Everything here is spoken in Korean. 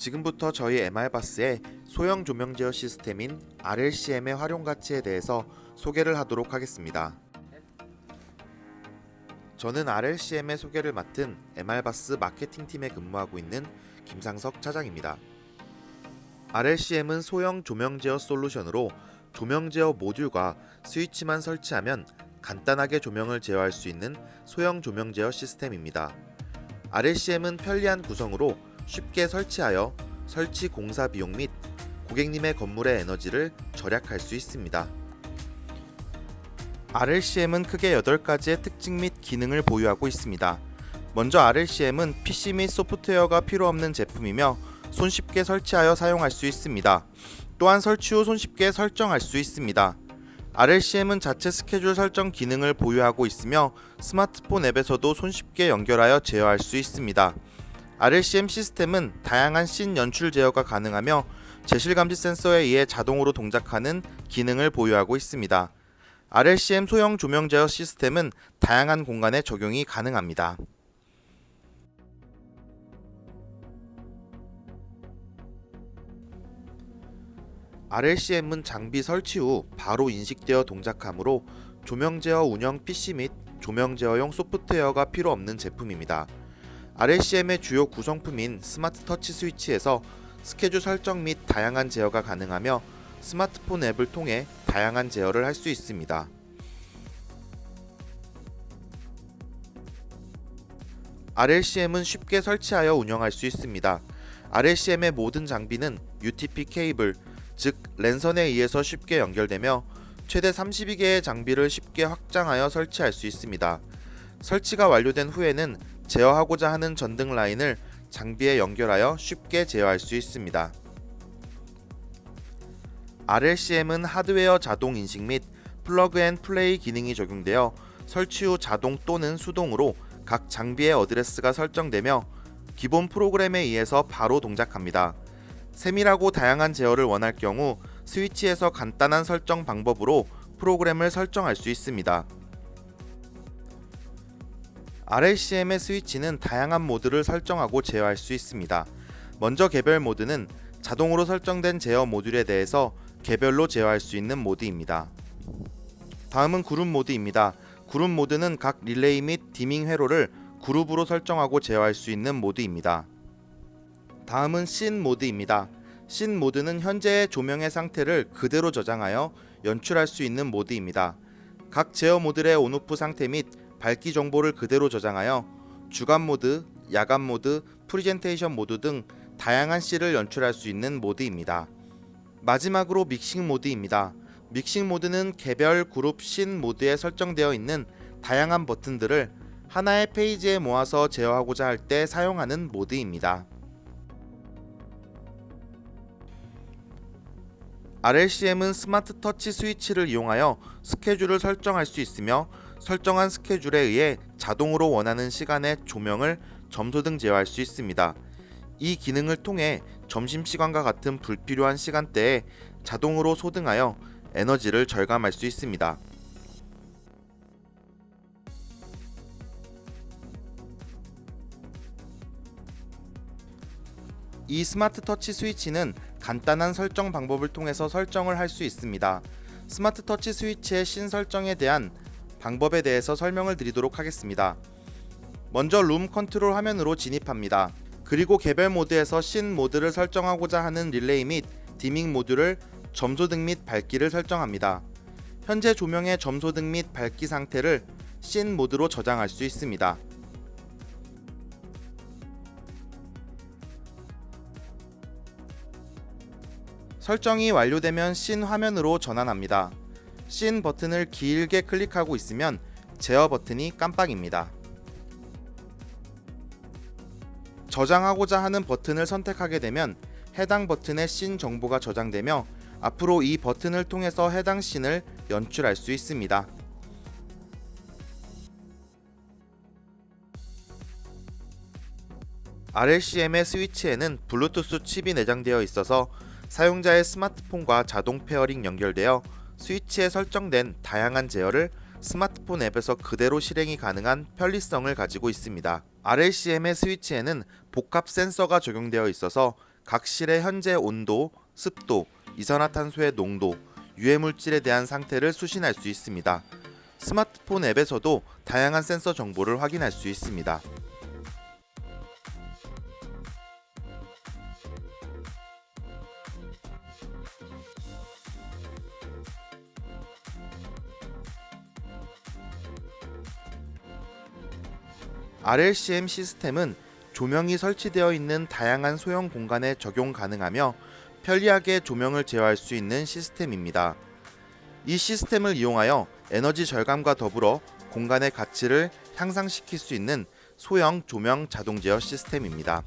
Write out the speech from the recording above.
지금부터 저희 MR바스의 소형 조명 제어 시스템인 RLCM의 활용 가치에 대해서 소개를 하도록 하겠습니다. 저는 RLCM의 소개를 맡은 MR바스 마케팅팀에 근무하고 있는 김상석 차장입니다. RLCM은 소형 조명 제어 솔루션으로 조명 제어 모듈과 스위치만 설치하면 간단하게 조명을 제어할 수 있는 소형 조명 제어 시스템입니다. RLCM은 편리한 구성으로 쉽게 설치하여 설치 공사 비용 및 고객님의 건물의 에너지를 절약할 수 있습니다. RLCM은 크게 8가지의 특징 및 기능을 보유하고 있습니다. 먼저 RLCM은 PC 및 소프트웨어가 필요 없는 제품이며 손쉽게 설치하여 사용할 수 있습니다. 또한 설치 후 손쉽게 설정할 수 있습니다. RLCM은 자체 스케줄 설정 기능을 보유하고 있으며 스마트폰 앱에서도 손쉽게 연결하여 제어할 수 있습니다. RLCM 시스템은 다양한 씬 연출 제어가 가능하며 제실 감지 센서에 의해 자동으로 동작하는 기능을 보유하고 있습니다. RLCM 소형 조명 제어 시스템은 다양한 공간에 적용이 가능합니다. RLCM은 장비 설치 후 바로 인식되어 동작하므로 조명 제어 운영 PC 및 조명 제어용 소프트웨어가 필요 없는 제품입니다. RLCM의 주요 구성품인 스마트 터치 스위치에서 스케줄 설정 및 다양한 제어가 가능하며 스마트폰 앱을 통해 다양한 제어를 할 수 있습니다. RLCM은 쉽게 설치하여 운영할 수 있습니다. RLCM의 모든 장비는 UTP 케이블, 즉 랜선에 의해서 쉽게 연결되며 최대 32개의 장비를 쉽게 확장하여 설치할 수 있습니다. 설치가 완료된 후에는 제어하고자 하는 전등 라인을 장비에 연결하여 쉽게 제어할 수 있습니다. RLCM은 하드웨어 자동 인식 및 plug and play 기능이 적용되어 설치 후 자동 또는 수동으로 각 장비의 어드레스가 설정되며 기본 프로그램에 의해서 바로 동작합니다. 세밀하고 다양한 제어를 원할 경우 스위치에서 간단한 설정 방법으로 프로그램을 설정할 수 있습니다. RLCM의 스위치는 다양한 모드를 설정하고 제어할 수 있습니다. 먼저 개별 모드는 자동으로 설정된 제어 모듈에 대해서 개별로 제어할 수 있는 모드입니다. 다음은 그룹 모드입니다. 그룹 모드는 각 릴레이 및 dimming 회로를 그룹으로 설정하고 제어할 수 있는 모드입니다. 다음은 씬 모드입니다. 씬 모드는 현재의 조명의 상태를 그대로 저장하여 연출할 수 있는 모드입니다. 각 제어 모듈의 온오프 상태 및 밝기 정보를 그대로 저장하여 주간 모드, 야간 모드, 프리젠테이션 모드 등 다양한 씬을 연출할 수 있는 모드입니다. 마지막으로 믹싱 모드입니다. 믹싱 모드는 개별 그룹 씬 모드에 설정되어 있는 다양한 버튼들을 하나의 페이지에 모아서 제어하고자 할 때 사용하는 모드입니다. RLCM은 스마트 터치 스위치를 이용하여 스케줄을 설정할 수 있으며 설정한 스케줄에 의해 자동으로 원하는 시간에 조명을 점소 등 제어할 수 있습니다. 이 기능을 통해 점심시간과 같은 불필요한 시간대에 자동으로 소등하여 에너지를 절감할 수 있습니다. 이 스마트 터치 스위치는 간단한 설정 방법을 통해서 설정을 할 수 있습니다. 스마트 터치 스위치의 신설정에 대한 방법에 대해서 설명을 드리도록 하겠습니다. 먼저 룸 컨트롤 화면으로 진입합니다. 그리고 개별 모드에서 신 모드를 설정하고자 하는 릴레이 및 dimming 모드를 점소등 및 밝기를 설정합니다. 현재 조명의 점소등 및 밝기 상태를 신 모드로 저장할 수 있습니다. 설정이 완료되면 씬 화면으로 전환합니다. 씬 버튼을 길게 클릭하고 있으면 제어 버튼이 깜빡입니다. 저장하고자 하는 버튼을 선택하게 되면 해당 버튼의 씬 정보가 저장되며 앞으로 이 버튼을 통해서 해당 씬을 연출할 수 있습니다. RLCM의 스위치에는 블루투스 칩이 내장되어 있어서 사용자의 스마트폰과 자동 페어링 연결되어 스위치에 설정된 다양한 제어를 스마트폰 앱에서 그대로 실행이 가능한 편리성을 가지고 있습니다. RLCM의 스위치에는 복합 센서가 적용되어 있어서 각 실의 현재 온도, 습도, 이산화탄소의 농도, 유해 물질에 대한 상태를 수신할 수 있습니다. 스마트폰 앱에서도 다양한 센서 정보를 확인할 수 있습니다. RLCM 시스템은 조명이 설치되어 있는 다양한 소형 공간에 적용 가능하며 편리하게 조명을 제어할 수 있는 시스템입니다. 이 시스템을 이용하여 에너지 절감과 더불어 공간의 가치를 향상시킬 수 있는 소형 조명 자동 제어 시스템입니다.